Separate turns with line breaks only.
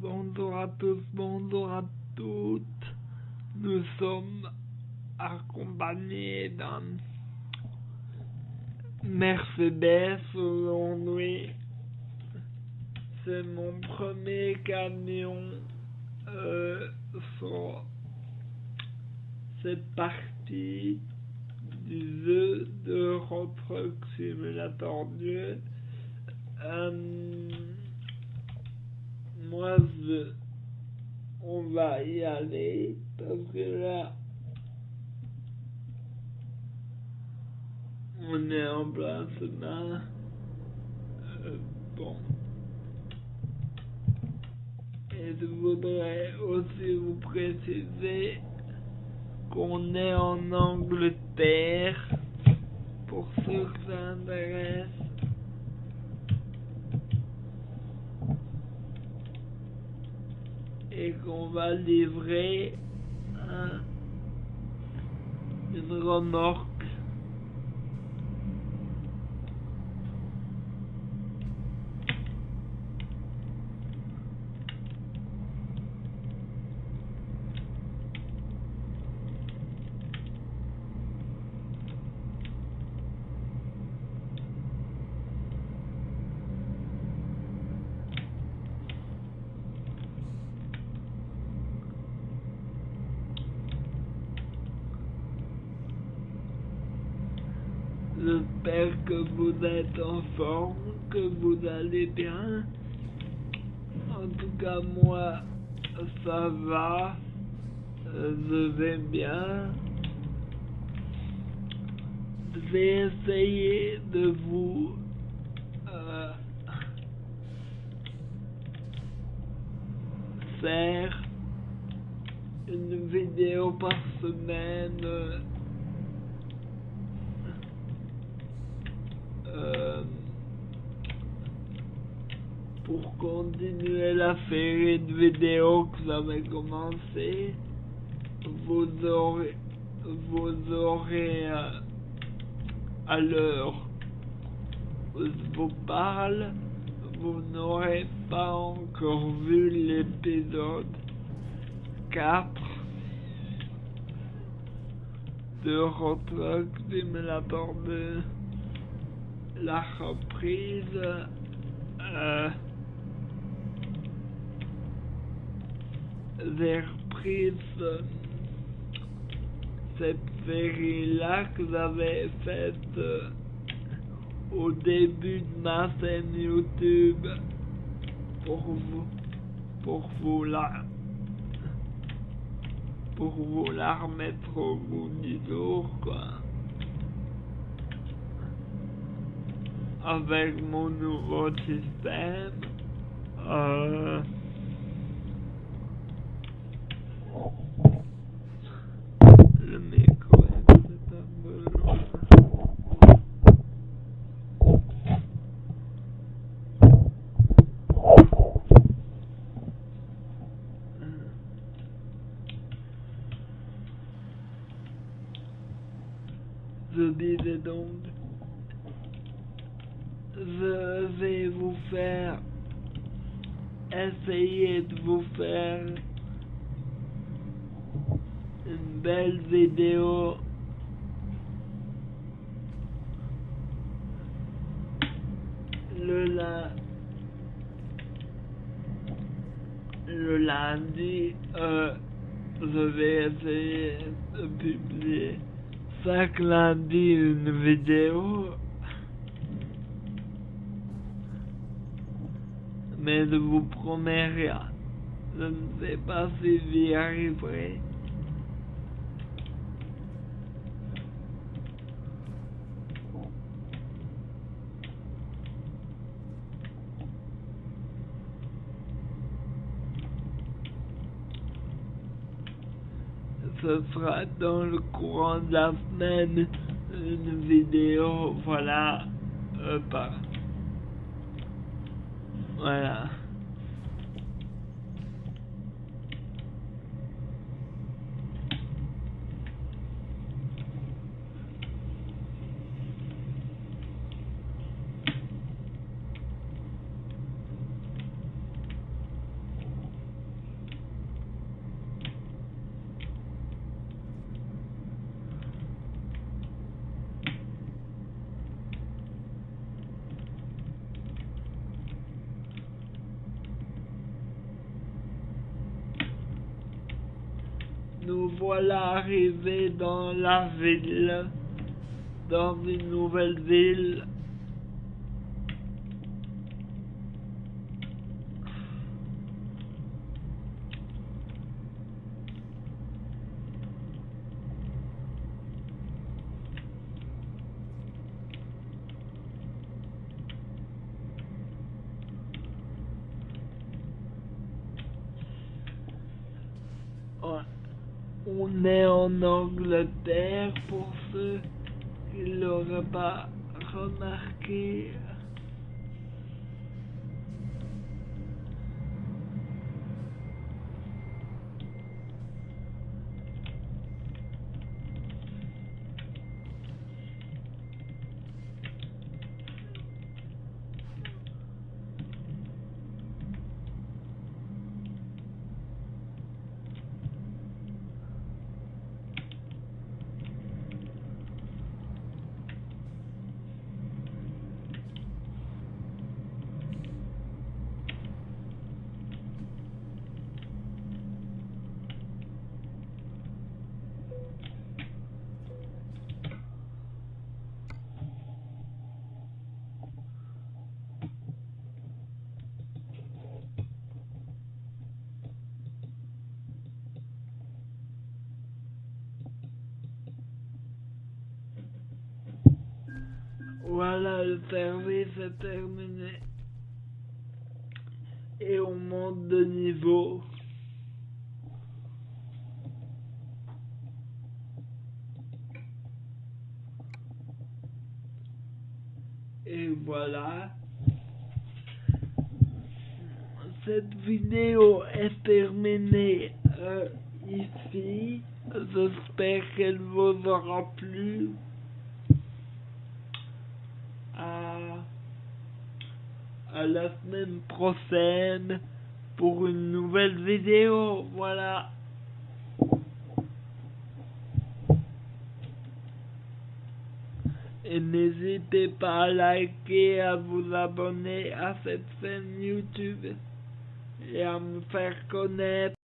Bonjour à tous, bonjour à toutes. Nous sommes accompagnés d'un Mercedes aujourd'hui. C'est mon premier camion euh, sur cette partie du jeu de Truck Simulator 2. On va y aller parce que là, on est en placement. Euh, bon. Et je voudrais aussi vous préciser qu'on est en Angleterre pour ceux que ça intéresse. Et qu'on va livrer un, une remorque J'espère que vous êtes en forme, que vous allez bien. En tout cas, moi, ça va. Euh, je vais bien. Je vais essayer de vous euh, faire une vidéo par semaine. Euh, pour continuer la série de vidéos que j'avais commencé, vous aurez, vous aurez euh, à l'heure où je vous parle, vous n'aurez pas encore vu l'épisode 4 de Road Truck Simulator 2 la reprise euh, des reprises cette série-là que j'avais faite euh, au début de ma chaîne YouTube pour vous pour vous la pour vous la remettre au bout du jour quoi. avec mon nouveau système. Euh, le micro est peut-être un peu loin. Je vais vous faire. Essayer de vous faire une belle vidéo. Le la le lundi euh, je vais essayer de publier chaque lundi une vidéo mais je vous promets rien. Je ne sais pas si j'y arriverai. Ce sera dans le courant de la semaine une vidéo, voilà, euh, voilà. Nous voilà arrivés dans la ville, dans une nouvelle ville. On est en Angleterre pour ceux qui l'auraient pas remarqué. Le service est terminé. Et on monte de niveau. Et voilà. Cette vidéo est terminée euh, ici. J'espère qu'elle vous aura plu. À, à la semaine prochaine pour une nouvelle vidéo. Voilà. Et n'hésitez pas à liker, à vous abonner à cette chaîne YouTube et à me faire connaître.